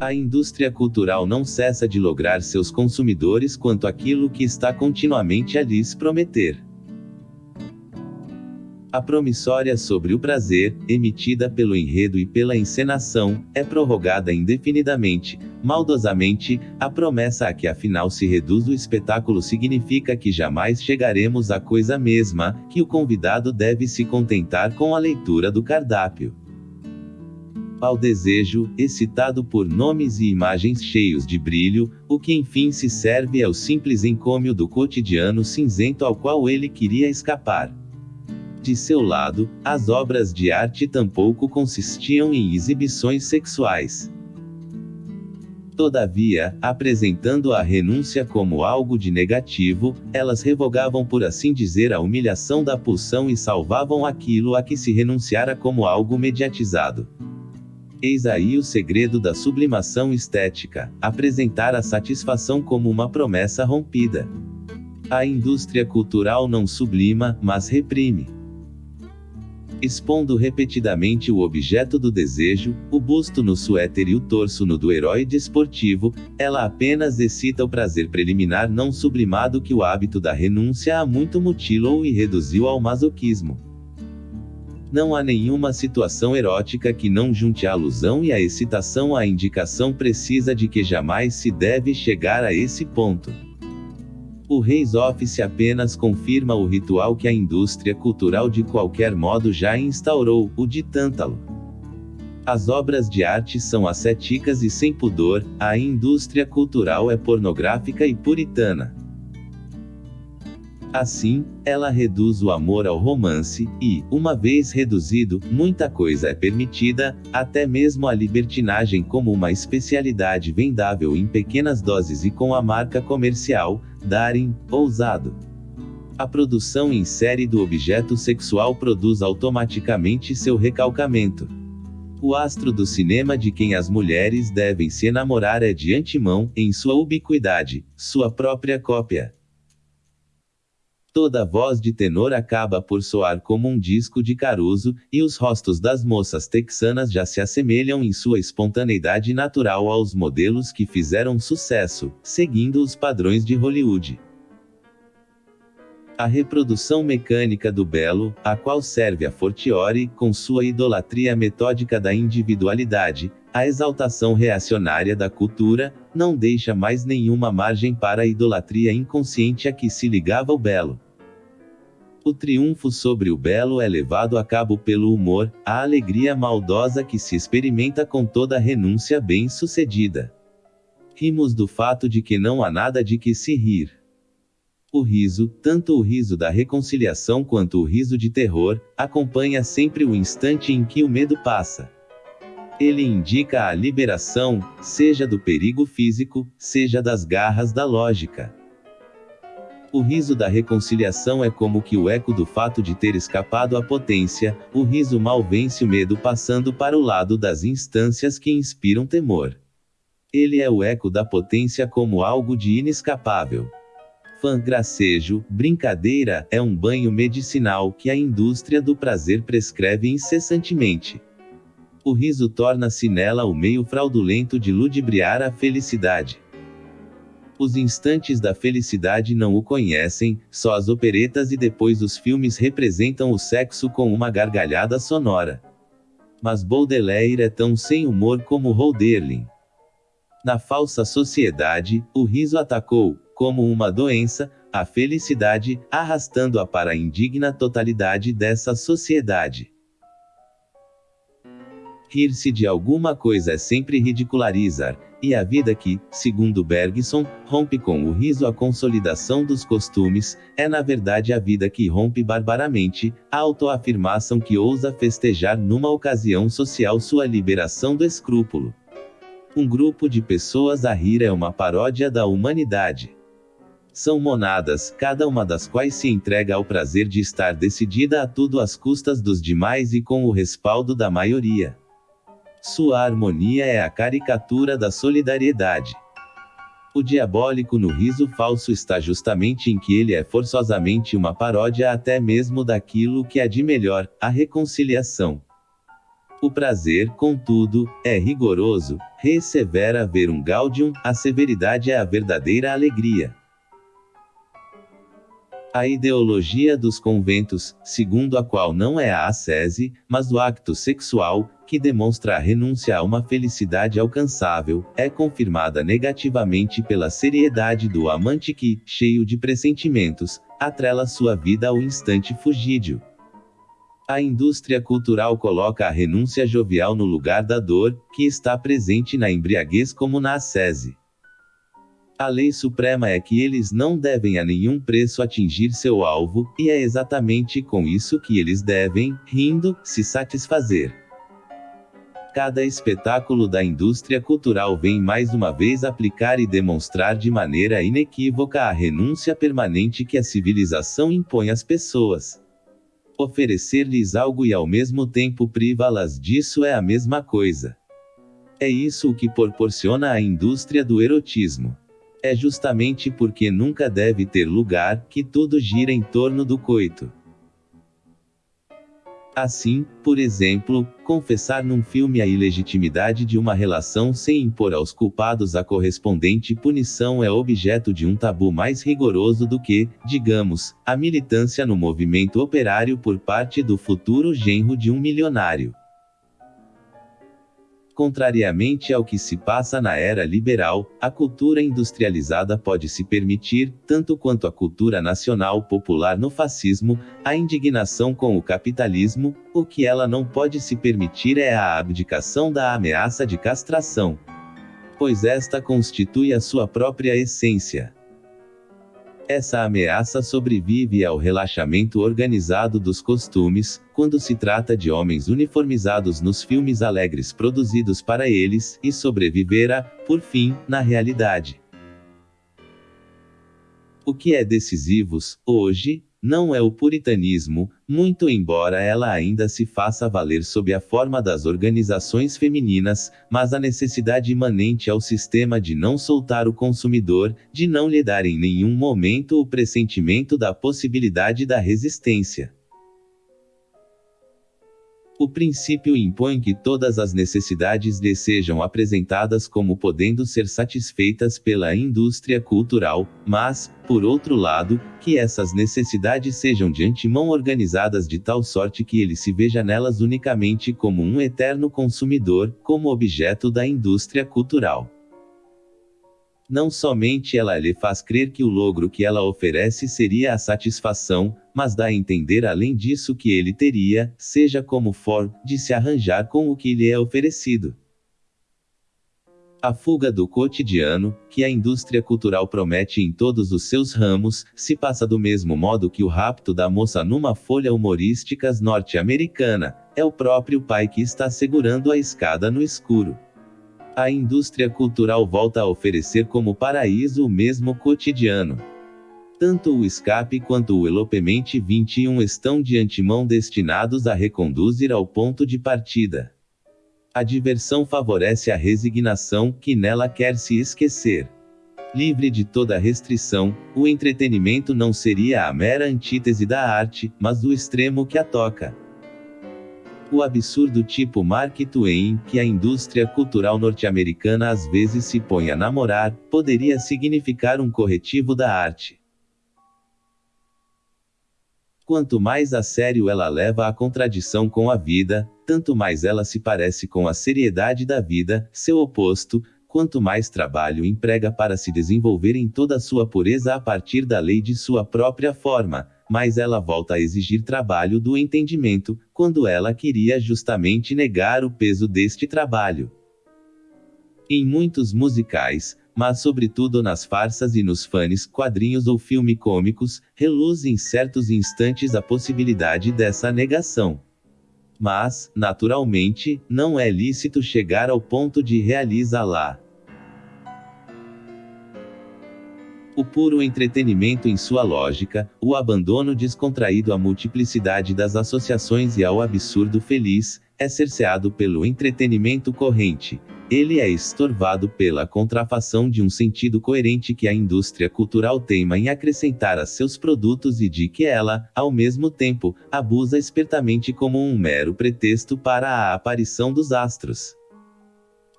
A indústria cultural não cessa de lograr seus consumidores quanto aquilo que está continuamente a lhes prometer. A promissória sobre o prazer, emitida pelo enredo e pela encenação, é prorrogada indefinidamente, maldosamente, a promessa a que afinal se reduz o espetáculo significa que jamais chegaremos à coisa mesma, que o convidado deve se contentar com a leitura do cardápio. Ao desejo, excitado por nomes e imagens cheios de brilho, o que enfim se serve é o simples encômio do cotidiano cinzento ao qual ele queria escapar. De seu lado, as obras de arte tampouco consistiam em exibições sexuais. Todavia, apresentando a renúncia como algo de negativo, elas revogavam por assim dizer a humilhação da pulsão e salvavam aquilo a que se renunciara como algo mediatizado. Eis aí o segredo da sublimação estética: apresentar a satisfação como uma promessa rompida. A indústria cultural não sublima, mas reprime expondo repetidamente o objeto do desejo, o busto no suéter e o torso no do herói desportivo, ela apenas excita o prazer preliminar não sublimado que o hábito da renúncia há muito mutilou e reduziu ao masoquismo. Não há nenhuma situação erótica que não junte a alusão e a excitação à indicação precisa de que jamais se deve chegar a esse ponto. O Reis Office apenas confirma o ritual que a indústria cultural de qualquer modo já instaurou, o de Tântalo. As obras de arte são ascéticas e sem pudor, a indústria cultural é pornográfica e puritana. Assim, ela reduz o amor ao romance, e, uma vez reduzido, muita coisa é permitida, até mesmo a libertinagem como uma especialidade vendável em pequenas doses e com a marca comercial, Darin, ousado. A produção em série do objeto sexual produz automaticamente seu recalcamento. O astro do cinema de quem as mulheres devem se enamorar é de antemão, em sua ubiquidade, sua própria cópia. Toda voz de tenor acaba por soar como um disco de Caruso, e os rostos das moças texanas já se assemelham em sua espontaneidade natural aos modelos que fizeram sucesso, seguindo os padrões de Hollywood. A reprodução mecânica do belo, a qual serve a Fortiori, com sua idolatria metódica da individualidade, a exaltação reacionária da cultura, não deixa mais nenhuma margem para a idolatria inconsciente a que se ligava o belo. O triunfo sobre o belo é levado a cabo pelo humor, a alegria maldosa que se experimenta com toda renúncia bem-sucedida. Rimos do fato de que não há nada de que se rir. O riso, tanto o riso da reconciliação quanto o riso de terror, acompanha sempre o instante em que o medo passa. Ele indica a liberação, seja do perigo físico, seja das garras da lógica. O riso da reconciliação é como que o eco do fato de ter escapado à potência, o riso mal vence o medo passando para o lado das instâncias que inspiram temor. Ele é o eco da potência como algo de inescapável. Fã gracejo, brincadeira, é um banho medicinal que a indústria do prazer prescreve incessantemente. O riso torna-se nela o meio fraudulento de ludibriar a felicidade. Os instantes da felicidade não o conhecem, só as operetas e depois os filmes representam o sexo com uma gargalhada sonora. Mas Baudelaire é tão sem humor como Hölderlin. Na falsa sociedade, o riso atacou, como uma doença, a felicidade, arrastando-a para a indigna totalidade dessa sociedade. Rir-se de alguma coisa é sempre ridicularizar, e a vida que, segundo Bergson, rompe com o riso a consolidação dos costumes, é na verdade a vida que rompe barbaramente, a autoafirmação que ousa festejar numa ocasião social sua liberação do escrúpulo. Um grupo de pessoas a rir é uma paródia da humanidade. São monadas, cada uma das quais se entrega ao prazer de estar decidida a tudo às custas dos demais e com o respaldo da maioria. Sua harmonia é a caricatura da solidariedade. O diabólico no riso falso está justamente em que ele é forçosamente uma paródia até mesmo daquilo que há de melhor, a reconciliação. O prazer, contudo, é rigoroso, ressevera ver um gaudium, a severidade é a verdadeira alegria. A ideologia dos conventos, segundo a qual não é a ascese, mas o acto sexual, que demonstra a renúncia a uma felicidade alcançável, é confirmada negativamente pela seriedade do amante que, cheio de pressentimentos, atrela sua vida ao instante fugídio. A indústria cultural coloca a renúncia jovial no lugar da dor, que está presente na embriaguez como na ascese. A lei suprema é que eles não devem a nenhum preço atingir seu alvo, e é exatamente com isso que eles devem, rindo, se satisfazer. Cada espetáculo da indústria cultural vem mais uma vez aplicar e demonstrar de maneira inequívoca a renúncia permanente que a civilização impõe às pessoas. Oferecer-lhes algo e ao mesmo tempo privá-las disso é a mesma coisa. É isso o que proporciona a indústria do erotismo. É justamente porque nunca deve ter lugar que tudo gira em torno do coito. Assim, por exemplo, confessar num filme a ilegitimidade de uma relação sem impor aos culpados a correspondente punição é objeto de um tabu mais rigoroso do que, digamos, a militância no movimento operário por parte do futuro genro de um milionário. Contrariamente ao que se passa na era liberal, a cultura industrializada pode se permitir, tanto quanto a cultura nacional popular no fascismo, a indignação com o capitalismo, o que ela não pode se permitir é a abdicação da ameaça de castração. Pois esta constitui a sua própria essência. Essa ameaça sobrevive ao relaxamento organizado dos costumes, quando se trata de homens uniformizados nos filmes alegres produzidos para eles, e sobreviverá, por fim, na realidade. O que é decisivo, hoje, não é o puritanismo, muito embora ela ainda se faça valer sob a forma das organizações femininas, mas a necessidade imanente ao sistema de não soltar o consumidor, de não lhe dar em nenhum momento o pressentimento da possibilidade da resistência. O princípio impõe que todas as necessidades lhe sejam apresentadas como podendo ser satisfeitas pela indústria cultural, mas, por outro lado, que essas necessidades sejam de antemão organizadas de tal sorte que ele se veja nelas unicamente como um eterno consumidor, como objeto da indústria cultural. Não somente ela lhe faz crer que o logro que ela oferece seria a satisfação, mas dá a entender além disso que ele teria, seja como for, de se arranjar com o que lhe é oferecido. A fuga do cotidiano, que a indústria cultural promete em todos os seus ramos, se passa do mesmo modo que o rapto da moça numa folha humorísticas norte-americana, é o próprio pai que está segurando a escada no escuro a indústria cultural volta a oferecer como paraíso o mesmo cotidiano. Tanto o escape quanto o elopemente 21 estão de antemão destinados a reconduzir ao ponto de partida. A diversão favorece a resignação, que nela quer se esquecer. Livre de toda restrição, o entretenimento não seria a mera antítese da arte, mas do extremo que a toca. O absurdo tipo Mark Twain, que a indústria cultural norte-americana às vezes se põe a namorar, poderia significar um corretivo da arte. Quanto mais a sério ela leva a contradição com a vida, tanto mais ela se parece com a seriedade da vida, seu oposto, quanto mais trabalho emprega para se desenvolver em toda sua pureza a partir da lei de sua própria forma, mas ela volta a exigir trabalho do entendimento, quando ela queria justamente negar o peso deste trabalho. Em muitos musicais, mas sobretudo nas farsas e nos fanes, quadrinhos ou filme cômicos, reluz em certos instantes a possibilidade dessa negação. Mas, naturalmente, não é lícito chegar ao ponto de realizá-la. O puro entretenimento em sua lógica, o abandono descontraído à multiplicidade das associações e ao absurdo feliz, é cerceado pelo entretenimento corrente, ele é estorvado pela contrafação de um sentido coerente que a indústria cultural teima em acrescentar a seus produtos e de que ela, ao mesmo tempo, abusa espertamente como um mero pretexto para a aparição dos astros.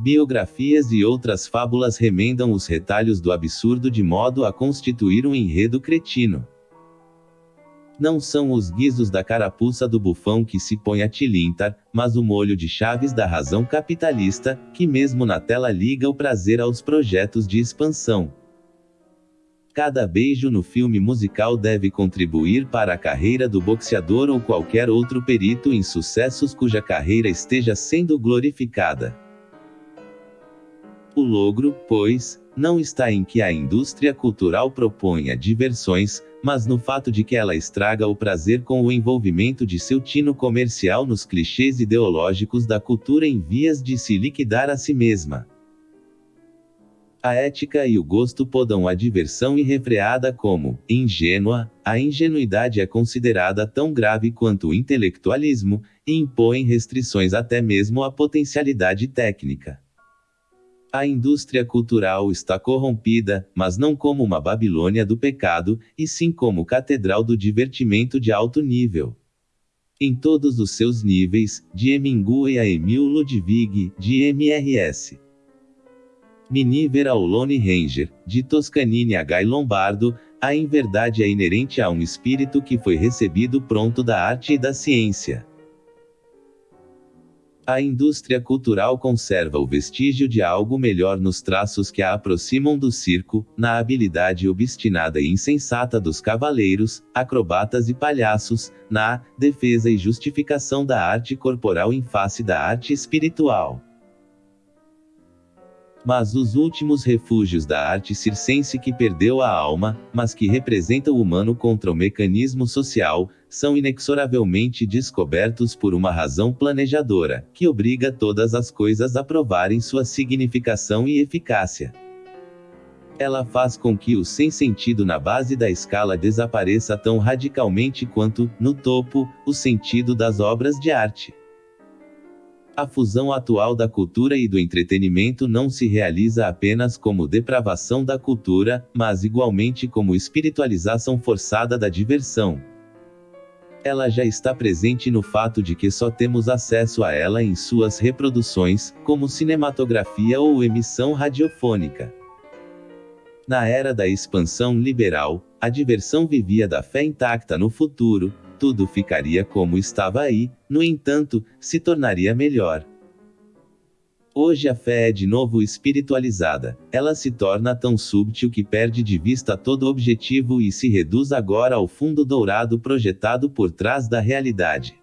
Biografias e outras fábulas remendam os retalhos do absurdo de modo a constituir um enredo cretino. Não são os guizos da carapuça do bufão que se põe a tilintar, mas o molho de chaves da razão capitalista, que mesmo na tela liga o prazer aos projetos de expansão. Cada beijo no filme musical deve contribuir para a carreira do boxeador ou qualquer outro perito em sucessos cuja carreira esteja sendo glorificada. O logro, pois, não está em que a indústria cultural proponha diversões, mas no fato de que ela estraga o prazer com o envolvimento de seu tino comercial nos clichês ideológicos da cultura em vias de se liquidar a si mesma. A ética e o gosto podam a diversão irrefreada como ingênua, a ingenuidade é considerada tão grave quanto o intelectualismo, e impõe restrições até mesmo à potencialidade técnica. A indústria cultural está corrompida, mas não como uma Babilônia do pecado, e sim como catedral do divertimento de alto nível. Em todos os seus níveis, de Hemingway a Emil Ludwig, de MRS. Miniver ao Lone Ranger, de Toscanini a Guy Lombardo, a inverdade é inerente a um espírito que foi recebido pronto da arte e da ciência. A indústria cultural conserva o vestígio de algo melhor nos traços que a aproximam do circo, na habilidade obstinada e insensata dos cavaleiros, acrobatas e palhaços, na defesa e justificação da arte corporal em face da arte espiritual. Mas os últimos refúgios da arte circense que perdeu a alma, mas que representa o humano contra o mecanismo social, são inexoravelmente descobertos por uma razão planejadora, que obriga todas as coisas a provarem sua significação e eficácia. Ela faz com que o sem sentido na base da escala desapareça tão radicalmente quanto, no topo, o sentido das obras de arte. A fusão atual da cultura e do entretenimento não se realiza apenas como depravação da cultura, mas igualmente como espiritualização forçada da diversão. Ela já está presente no fato de que só temos acesso a ela em suas reproduções, como cinematografia ou emissão radiofônica. Na era da expansão liberal, a diversão vivia da fé intacta no futuro, tudo ficaria como estava aí, no entanto, se tornaria melhor. Hoje a fé é de novo espiritualizada, ela se torna tão súbtil que perde de vista todo objetivo e se reduz agora ao fundo dourado projetado por trás da realidade.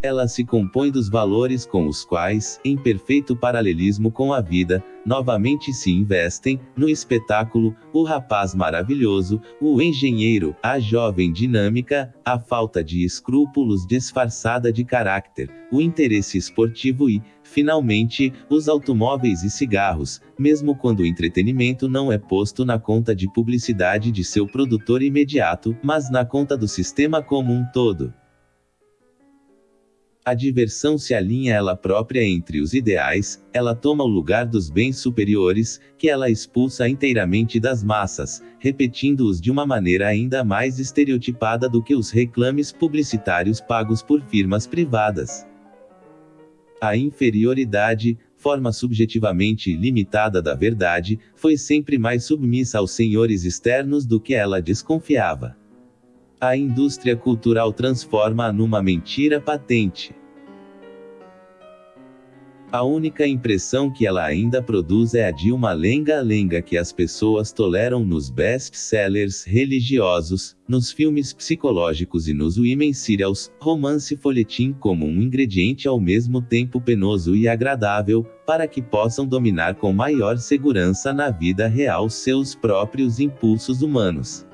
Ela se compõe dos valores com os quais, em perfeito paralelismo com a vida, novamente se investem, no espetáculo, o rapaz maravilhoso, o engenheiro, a jovem dinâmica, a falta de escrúpulos disfarçada de caráter, o interesse esportivo e, finalmente, os automóveis e cigarros, mesmo quando o entretenimento não é posto na conta de publicidade de seu produtor imediato, mas na conta do sistema como um todo. A diversão se alinha ela própria entre os ideais, ela toma o lugar dos bens superiores, que ela expulsa inteiramente das massas, repetindo-os de uma maneira ainda mais estereotipada do que os reclames publicitários pagos por firmas privadas. A inferioridade, forma subjetivamente limitada da verdade, foi sempre mais submissa aos senhores externos do que ela desconfiava. A indústria cultural transforma-a numa mentira patente. A única impressão que ela ainda produz é a de uma lenga-lenga que as pessoas toleram nos best-sellers religiosos, nos filmes psicológicos e nos women serials, romance folhetim como um ingrediente ao mesmo tempo penoso e agradável, para que possam dominar com maior segurança na vida real seus próprios impulsos humanos.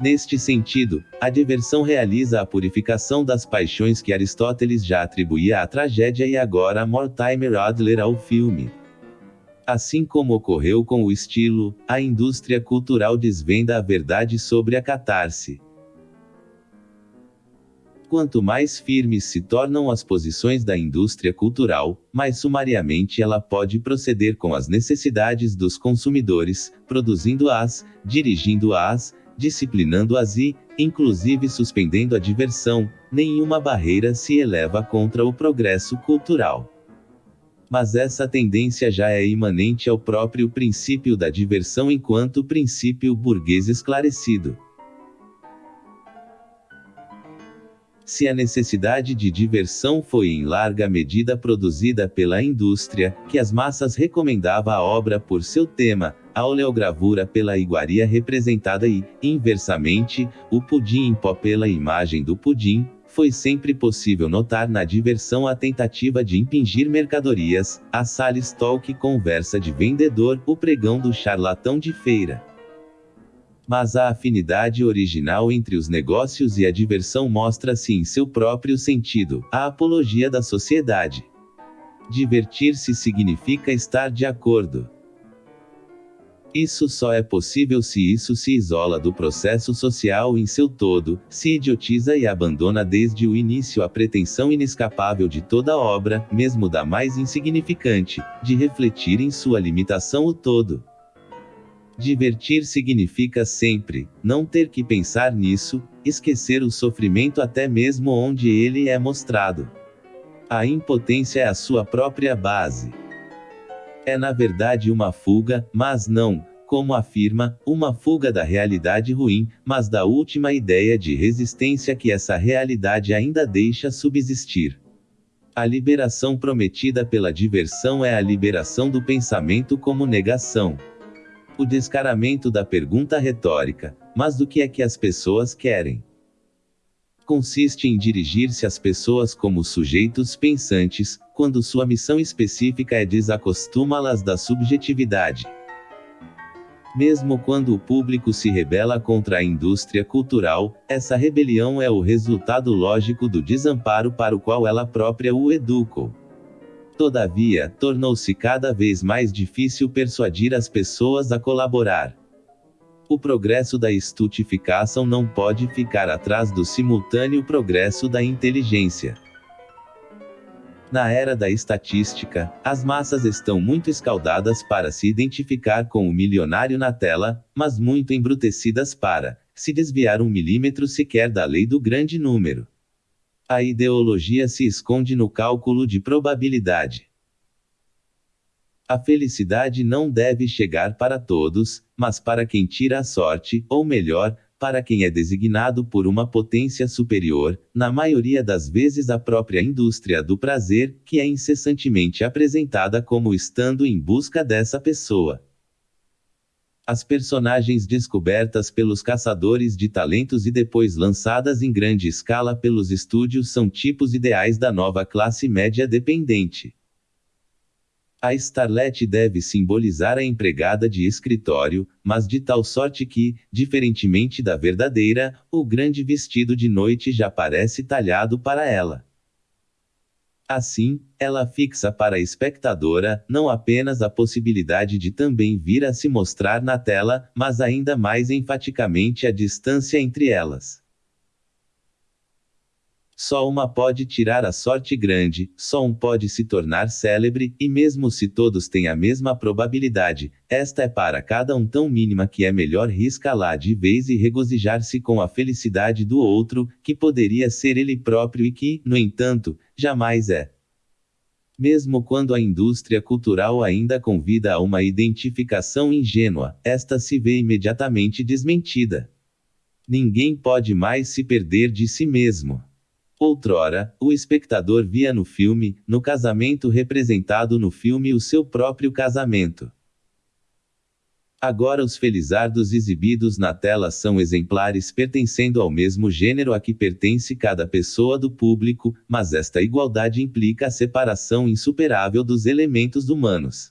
Neste sentido, a diversão realiza a purificação das paixões que Aristóteles já atribuía à tragédia e agora Mortimer Adler ao filme. Assim como ocorreu com o estilo, a indústria cultural desvenda a verdade sobre a catarse. Quanto mais firmes se tornam as posições da indústria cultural, mais sumariamente ela pode proceder com as necessidades dos consumidores, produzindo-as, dirigindo-as, disciplinando-as e, inclusive suspendendo a diversão, nenhuma barreira se eleva contra o progresso cultural. Mas essa tendência já é imanente ao próprio princípio da diversão enquanto princípio burguês esclarecido. se a necessidade de diversão foi em larga medida produzida pela indústria, que as massas recomendava a obra por seu tema, a oleogravura pela iguaria representada e, inversamente, o pudim em pó pela imagem do pudim, foi sempre possível notar na diversão a tentativa de impingir mercadorias, a Sales Talk conversa de vendedor, o pregão do charlatão de feira mas a afinidade original entre os negócios e a diversão mostra-se em seu próprio sentido, a apologia da sociedade. Divertir-se significa estar de acordo. Isso só é possível se isso se isola do processo social em seu todo, se idiotiza e abandona desde o início a pretensão inescapável de toda obra, mesmo da mais insignificante, de refletir em sua limitação o todo. Divertir significa sempre não ter que pensar nisso, esquecer o sofrimento até mesmo onde ele é mostrado. A impotência é a sua própria base. É na verdade uma fuga, mas não, como afirma, uma fuga da realidade ruim, mas da última ideia de resistência que essa realidade ainda deixa subsistir. A liberação prometida pela diversão é a liberação do pensamento como negação o descaramento da pergunta retórica: mas do que é que as pessoas querem? Consiste em dirigir-se às pessoas como sujeitos pensantes, quando sua missão específica é desacostumá-las da subjetividade. Mesmo quando o público se rebela contra a indústria cultural, essa rebelião é o resultado lógico do desamparo para o qual ela própria o educou. Todavia, tornou-se cada vez mais difícil persuadir as pessoas a colaborar. O progresso da estutificação não pode ficar atrás do simultâneo progresso da inteligência. Na era da estatística, as massas estão muito escaldadas para se identificar com o milionário na tela, mas muito embrutecidas para se desviar um milímetro sequer da lei do grande número. A ideologia se esconde no cálculo de probabilidade. A felicidade não deve chegar para todos, mas para quem tira a sorte, ou melhor, para quem é designado por uma potência superior, na maioria das vezes a própria indústria do prazer, que é incessantemente apresentada como estando em busca dessa pessoa. As personagens descobertas pelos caçadores de talentos e depois lançadas em grande escala pelos estúdios são tipos ideais da nova classe média dependente. A starlet deve simbolizar a empregada de escritório, mas de tal sorte que, diferentemente da verdadeira, o grande vestido de noite já parece talhado para ela. Assim, ela fixa para a espectadora, não apenas a possibilidade de também vir a se mostrar na tela, mas ainda mais enfaticamente a distância entre elas. Só uma pode tirar a sorte grande, só um pode se tornar célebre, e mesmo se todos têm a mesma probabilidade, esta é para cada um tão mínima que é melhor riscar lá de vez e regozijar-se com a felicidade do outro, que poderia ser ele próprio e que, no entanto, jamais é. Mesmo quando a indústria cultural ainda convida a uma identificação ingênua, esta se vê imediatamente desmentida. Ninguém pode mais se perder de si mesmo. Outrora, o espectador via no filme, no casamento representado no filme, o seu próprio casamento. Agora os felizardos exibidos na tela são exemplares pertencendo ao mesmo gênero a que pertence cada pessoa do público, mas esta igualdade implica a separação insuperável dos elementos humanos.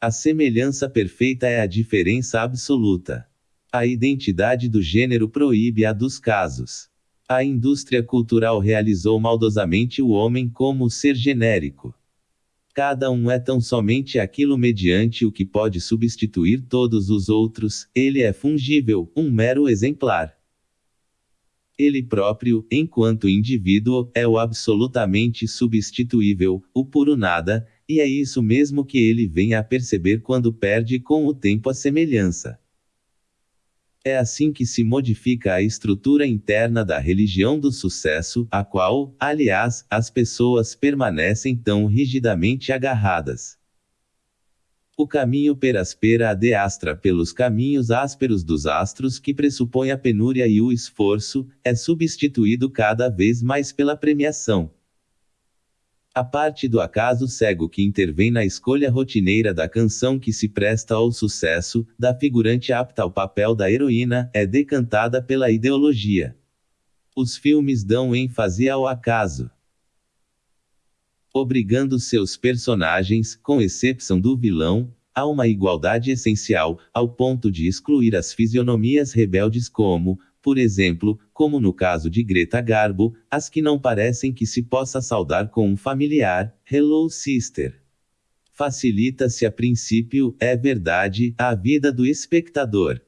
A semelhança perfeita é a diferença absoluta. A identidade do gênero proíbe a dos casos. A indústria cultural realizou maldosamente o homem como ser genérico. Cada um é tão somente aquilo mediante o que pode substituir todos os outros, ele é fungível, um mero exemplar. Ele próprio, enquanto indivíduo, é o absolutamente substituível, o puro nada, e é isso mesmo que ele vem a perceber quando perde com o tempo a semelhança. É assim que se modifica a estrutura interna da religião do sucesso, a qual, aliás, as pessoas permanecem tão rigidamente agarradas. O caminho peraspera adeastra pelos caminhos ásperos dos astros que pressupõe a penúria e o esforço, é substituído cada vez mais pela premiação. A parte do acaso cego que intervém na escolha rotineira da canção que se presta ao sucesso, da figurante apta ao papel da heroína, é decantada pela ideologia. Os filmes dão ênfase ao acaso obrigando seus personagens, com exceção do vilão, a uma igualdade essencial, ao ponto de excluir as fisionomias rebeldes como, por exemplo, como no caso de Greta Garbo, as que não parecem que se possa saudar com um familiar, Hello Sister. Facilita-se a princípio, é verdade, a vida do espectador.